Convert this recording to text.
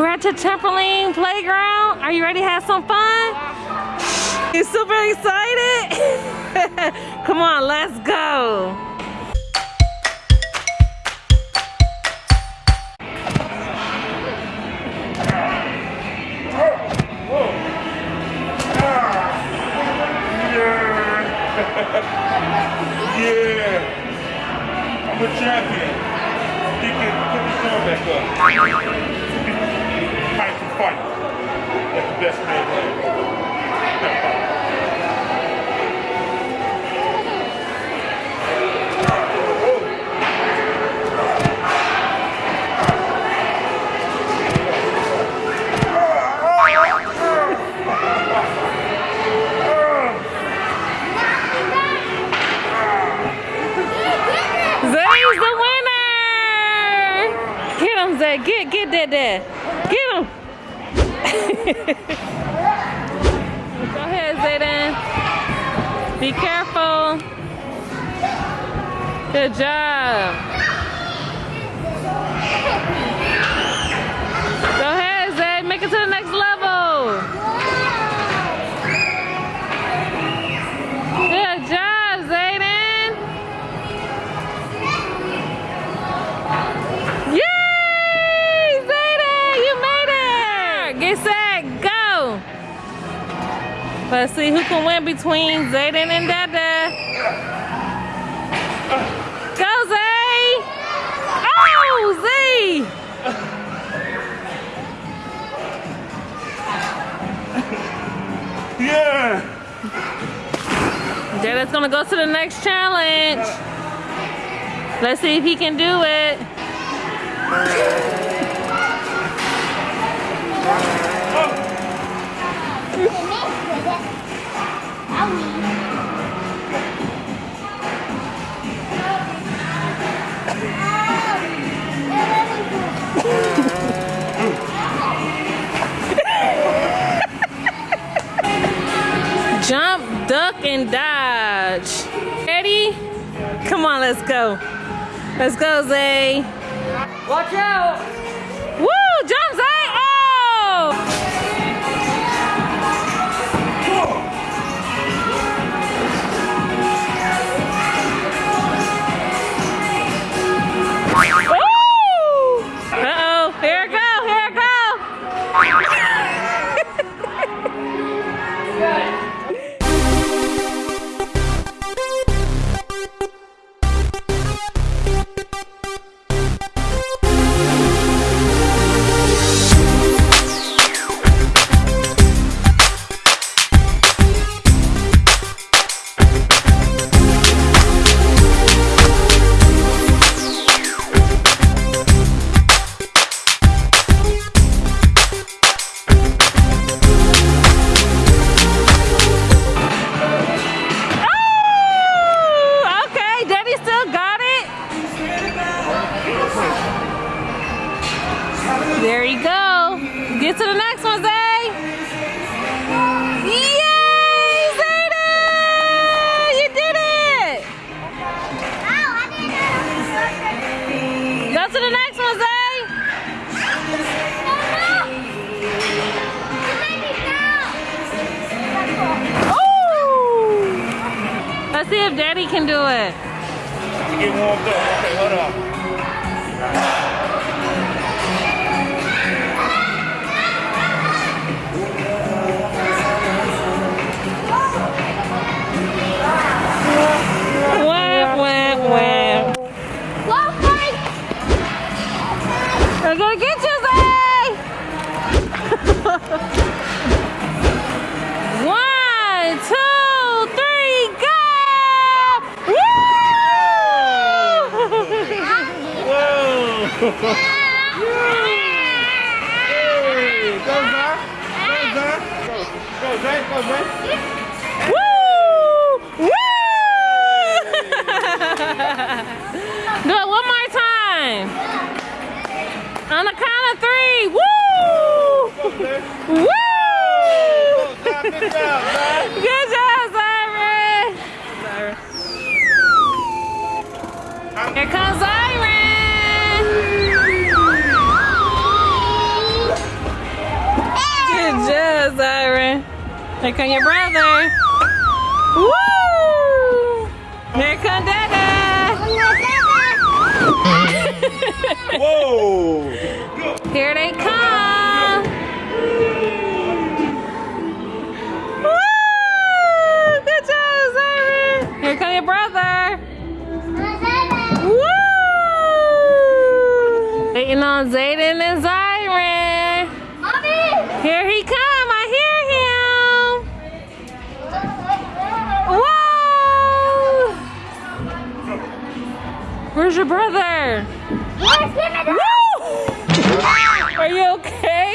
We're at the trampoline playground. Are you ready to have some fun? You super excited? Come on, let's go. Yeah. I'm a champion. He can put his arm back up. Zay's the winner! Get him, Zay. Get, get that there. Get him. Go ahead, Zayden. Be careful. Good job. Get set, go! Let's see who can win between Zayden and Dada. Go, Zay! Oh, Z! Yeah. Dada's gonna go to the next challenge. Let's see if he can do it. Jump, duck, and dodge. Ready? Come on, let's go. Let's go, Zay. Watch out! There you go. Get to the next one, Zay. Yay, Zayden! You did it! Go to the next one, Zay. Oh! Let's see if Daddy can do it. Get warmed up. Okay, hold on. Hey, go, Zay. Go, Zay. Go, go, Zay. Go, Zay. Woo! Woo! Do it one more time. On the count of three. Woo! Woo! Good job, Zyron. Here comes Zyron. Zyron. Here come your brother. Woo! Here come Dada. Whoa! Here they come. Woo! Good job, Zyron. Here come your brother. Woo! Waiting on Zayden and Zyron. Here he Where's your brother? Woo! Are you okay?